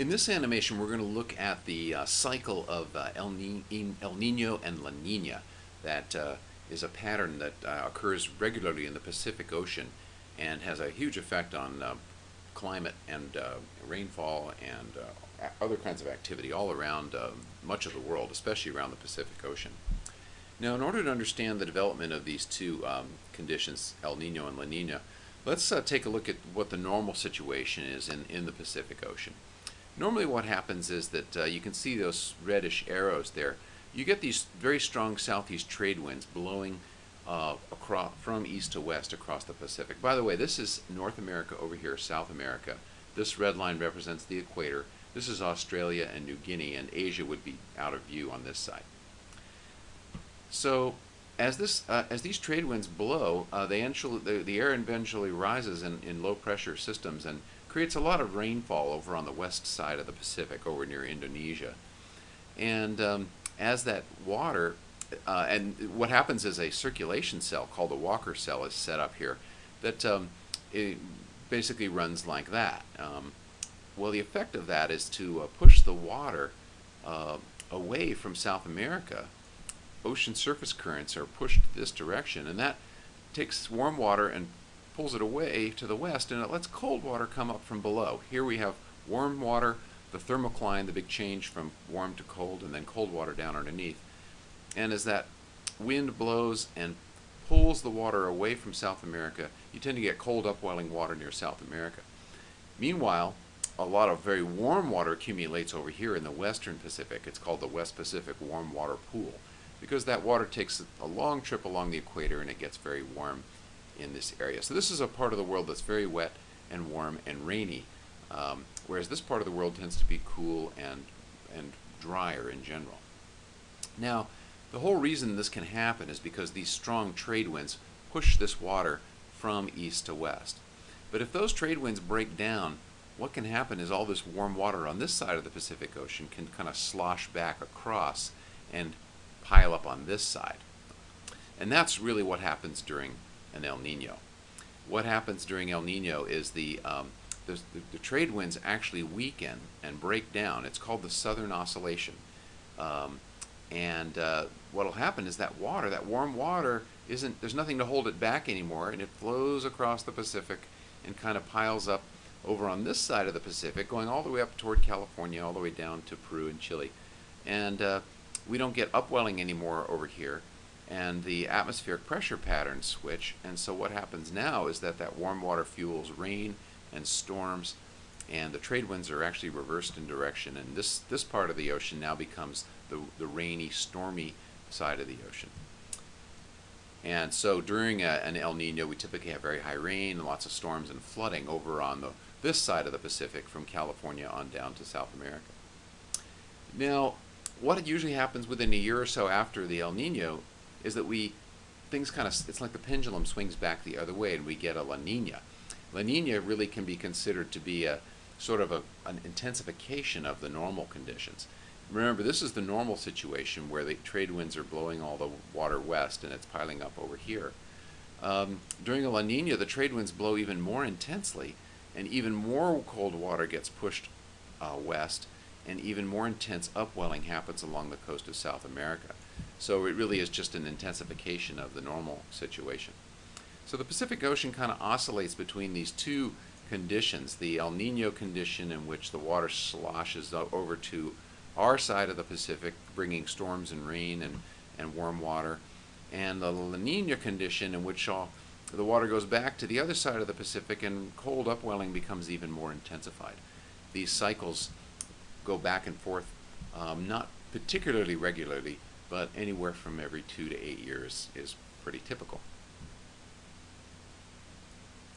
In this animation, we're going to look at the uh, cycle of uh, El, Ni El, Nino and La Nina. That uh, is a pattern that uh, occurs regularly in the Pacific Ocean and has a huge effect on uh, climate and uh, rainfall and other kinds of activity all around much of the world, especially around the Pacific Ocean. Now, in order to understand the development of these two um, conditions, El Nino and La Nina, let's take a look at what the normal situation is in, in the Pacific Ocean. Normally what happens is that uh, you can see those reddish arrows there. You get these very strong southeast trade winds blowing uh, across, from east to west across the Pacific. By the way, this is North America over here, South America. This red line represents the equator. This is Australia and New Guinea, and Asia would be out of view on this side. So as this uh, as these trade winds blow, uh, they the, the air eventually rises in, in low pressure systems and creates a lot of rainfall over on the west side of the Pacific, over near Indonesia. And um, as that water, uh, and what happens is a circulation cell called the Walker cell is set up here that um, it basically runs like that. Um, well, the effect of that is to uh, push the water uh, away from South America. Ocean surface currents are pushed this direction, and that takes warm water and pulls it away to the west and it lets cold water come up from below. Here we have warm water, the thermocline, the big change from warm to cold, and then cold water down underneath. And as that wind blows and pulls the water away from South America, you tend to get cold upwelling water near South America. Meanwhile, a lot of very warm water accumulates over here in the western Pacific. It's called the West Pacific Warm Water Pool because that water takes a long trip along the equator and it gets very warm in this area. So this is a part of the world that's very wet and warm and rainy, um, whereas this part of the world tends to be cool and, and drier in general. Now, the whole reason this can happen is because these strong trade winds push this water from east to west. But if those trade winds break down, what can happen is all this warm water on this side of the Pacific Ocean can kind of slosh back across and pile up on this side. And that's really what happens during an El Nino. What happens during El Nino is the, um, the, the, trade winds actually weaken and break down. It's called the Southern Oscillation. Um, and uh, what will happen is that water, that warm water, isn't there's nothing to hold it back anymore, and it flows across the Pacific and kind of piles up over on this side of the Pacific, going all the way up toward California, all the way down to Peru and Chile. And uh, we don't get upwelling anymore over here and the atmospheric pressure patterns switch. And so what happens now is that that warm water fuels rain and storms, and the trade winds are actually reversed in direction. And this, this part of the ocean now becomes the, the rainy, stormy side of the ocean. And so during a, an El Nino, we typically have very high rain and lots of storms and flooding over on the, this side of the Pacific from California on down to South America. Now, what usually happens within a year or so after the El Nino is that we things kind of it's like the pendulum swings back the other way and we get a La Nina. La Nina really can be considered to be a sort of a, an intensification of the normal conditions. Remember, this is the normal situation where the trade winds are blowing all the water west and it's piling up over here. Um, during a La Nina, the trade winds blow even more intensely and even more cold water gets pushed uh, west and even more intense upwelling happens along the coast of South America. So it really is just an intensification of the normal situation. So the Pacific Ocean kind of oscillates between these two conditions, the El Nino condition in which the water sloshes over to our side of the Pacific, bringing storms and rain and, and warm water, and the La Nina condition in which all, the water goes back to the other side of the Pacific and cold upwelling becomes even more intensified. These cycles go back and forth, um, not particularly regularly, but anywhere from every two to eight years is pretty typical.